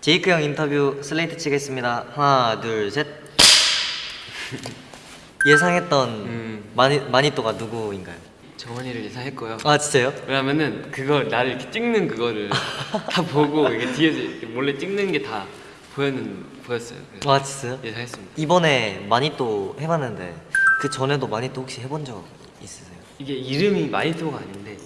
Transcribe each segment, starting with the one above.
제이크 형 인터뷰 슬레이트 치겠습니다. 하나, 둘, 셋. 예상했던 음. 마니, 마니또가 누구인가요? 정원이를 예상했고요. 아 진짜요? 왜냐면은 그걸 나를 이렇게 찍는 그거를 다 보고 이게 뒤에서 이렇게 몰래 찍는 게 다 보였는 보였어요. 아 진짜요? 예상했습니다. 이번에 마니또 해봤는데 그 전에도 마니또 혹시 해본 적 있으세요? 이게 이름이 마니또가 아닌데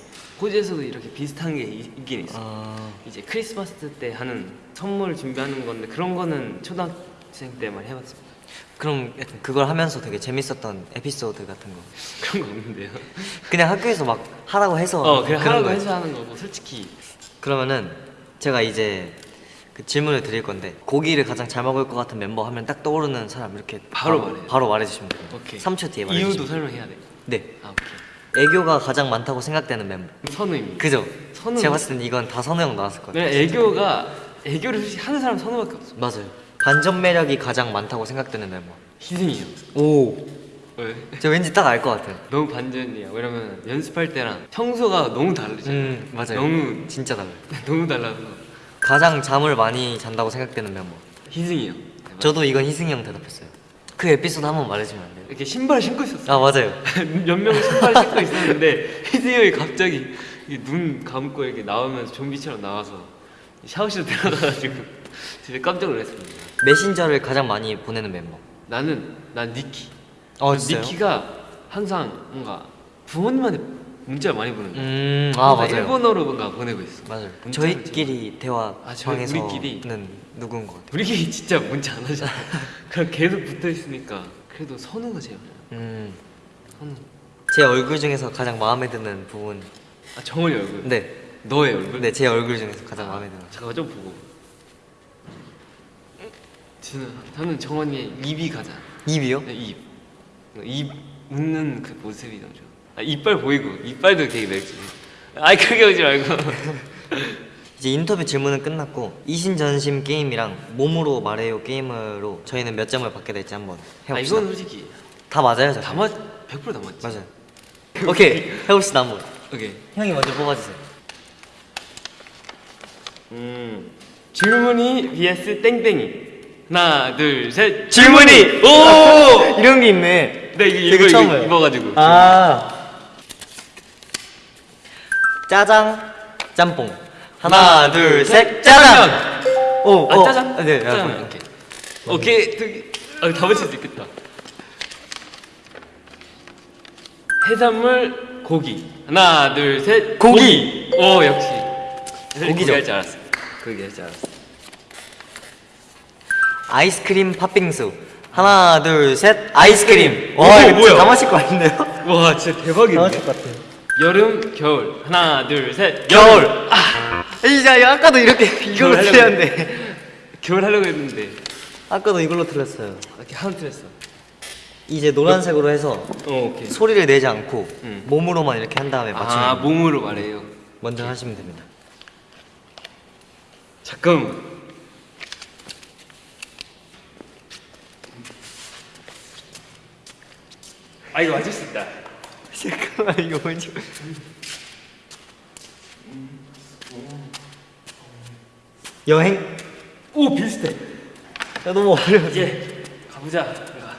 호주에서도 이렇게 비슷한 게 있- 있긴 있어. 요아 이제 크리스마스 때 하는 선물 준비하는 건데 그런 거는 초등학생 때만 해봤습니다. 그럼 그걸 하면서 되게 재밌었던 에피소드 같은 거 그런 거 없는데요. 그냥 학교에서 막 하라고 해서 어, 그냥 하라고? 해서 하는 거고 솔직히 그러면은 제가 이제 그 질문을 드릴 건데 고기를 가장 잘 먹을 것 같은 member 하면 딱 떠오르는 사람 이렇게 바로 바로, 말해요. 바로 말해주시면 됩니다. 오케이. 3초 뒤에 이유도 말해주시면 설명해야 돼. 네. 아 오케이. 애교가 가장 많다고 생각되는 멤버. 선우입니다. 그죠? 선우. 제가 봤을 땐 이건 다 선우 형 나왔을 것 같아요. 네, 애교가 애교를 솔직히 하는 사람 선우밖에 없어. 맞아요. 반전 매력이 가장 많다고 생각되는 멤버. 희승이요. 오. 왜? 저 왠지 딱 알 것 같아요. 너무 반전이야. 왜냐면 연습할 때랑 평소가 너무 다르죠. 음 맞아요. 너무 진짜 달라요. 너무 달라서 가장 잠을 많이 잔다고 생각되는 멤버. 희승이요. 저도 이건 희승이 형 대답했어요. 그 에피소드 한번 말해주면 안 돼요? 이렇게 신발 신고 있었어. 아 맞아요. 몇 명이 신발 신고 있었는데 형이 갑자기 이눈 감고 이렇게 나오면서 좀비처럼 나와서 샤워실 들어가가지고 진짜 깜짝 놀랐습니다. 메신저를 가장 많이 보내는 멤버. 나는 난 니키. 어? 니키가 항상 뭔가 부모님한테 문자를 많이 보는 거야. 음, 아 맞아요. 일본어로 뭔가 보내고 있어. 맞아요. 저희끼리 대화 아, 저희- 방에서는 우리끼리? 누군 것 같아요. 우리끼리 진짜 문자 안 하잖아. 그냥 계속 붙어 있으니까 그래도 선우가 제일. 음, 선우. 제 얼굴 중에서 가장 마음에 드는 부분. 아 정원이 얼굴. 네, 너의 얼굴. 네, 제 얼굴 중에서 가장 마음에 드는. 잠깐만 좀 보고. 저는 저는 정원이의 입이 가장. 입이요? 네, 입. 입 웃는 그 모습이 너무 좋아. 아, 이빨 보이고 이빨도 되게 맵지. 아이 크게 오지 말고. 이제 인터뷰 질문은 끝났고 이신전심 게임이랑 몸으로 말해요 게임으로 저희는 몇 점을 받게 될지 한번 아 해봅시다. 이건 솔직히 다 맞아요, 저. 다 맞, 100%다 맞지. 맞아요. 오케이, 해봅시다 한번. 오케이. 형이 먼저 뽑아주세요. 음 질문이 vs 땡땡이. 하나 둘 셋. 질문이! 오. 이런 게 있네. 네 이거 이거. 입어가지고. 아. 짜장, 짬뽕. 하나, 둘, 셋, 짜장. 오, 아 어. 짜장? 아, 네, 짜장. 아, 오케이. 오케이. 되게 아, 다 맞힐 수 있겠다. 해산물 고기. 하나 둘 셋. 고기. 오 역시. 고기죠. 할줄 알았어. 고기 할줄 알았어. 아이스크림 팥빙수. 하나, 둘, 셋, 아이스크림. 오, 와, 이거 뭐야? 다 맞힐 것 같은데요? 와 진짜 대박인데. 것 같아요. 여름 겨울. 하나 둘 셋. 겨울. 아, 이제 아까도 이렇게 이걸로 틀렸는데. 겨울 하려고 했는데 아까도 이걸로 틀렸어요. 이렇게 하나 틀렸어. 이제 노란색으로 해서 어 오케이. 소리를 내지 않고 음. 몸으로만 이렇게 한 다음에 맞추면 아 몸으로 말해요. 먼저 하시면 됩니다. 잠깐. 아 이거 맞을 수 있다. 잠깐만 이거 뭔지. 여행? 오 비슷해. 야 너무 어려워. 이제 가보자. 내가.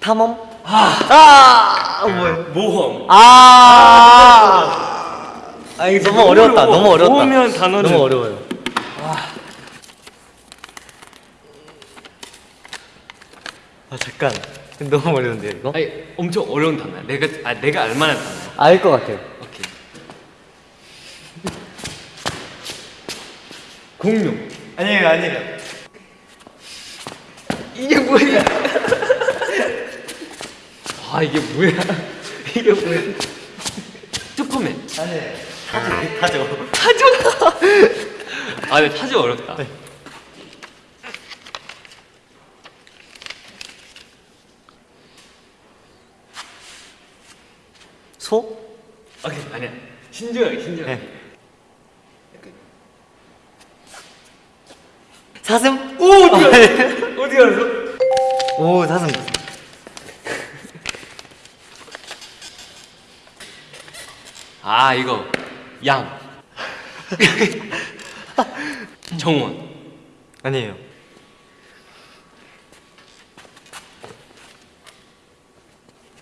탐험? 아, 아 뭐야? 모험. 아, 아 이거 너무 어려웠다. 너무 어려웠다. 모으면 단어를- 너무 어려워요. 아 잠깐. 너무 어려운데요 이거? 아니 엄청 어려운 단어야. 내가 아 내가 알만한 단어야. 알 것 같아요. 오케이. 공룡. 아니에요 아니에요. 이게 뭐야? 아 이게 뭐야? 이게 뭐야? 슈퍼맨. 아니에요. 타죠 타죠. 타조. 아 근데 타조 어렵다. 소? 오케이 아니야. 신중하게 신중하게. 네. 사슴? 오 어디 갔어? 어디 갔어? 오 사슴. 아 이거 양. 정원 아니에요.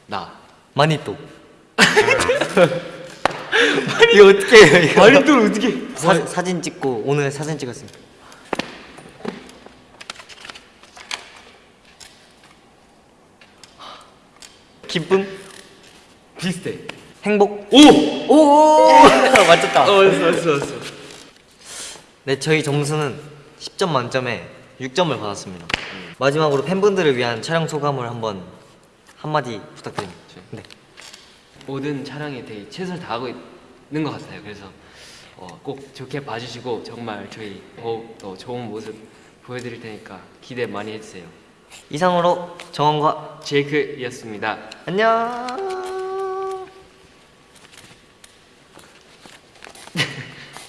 나 마니또. 이거 어떻게 해요? 이거? 마리또를 어떻게 사, 사진 찍고 오늘 사진 찍었습니다. 기쁨, 비슷해 행복. 오! 오, 맞췄다. 어 왔어 왔어 왔어 네, 저희 점수는 10점 만점에 6점을 받았습니다. 마지막으로 팬분들을 위한 촬영 소감을 한번 한마디 부탁드립니다. 네. 모든 촬영에 되게 최선을 다하고 있는 것 같아요. 그래서 어, 꼭 좋게 봐주시고 정말 저희 더욱 더 좋은 모습 보여드릴 테니까 기대 많이 해주세요. 이상으로 정원과 제이크였습니다. 안녕.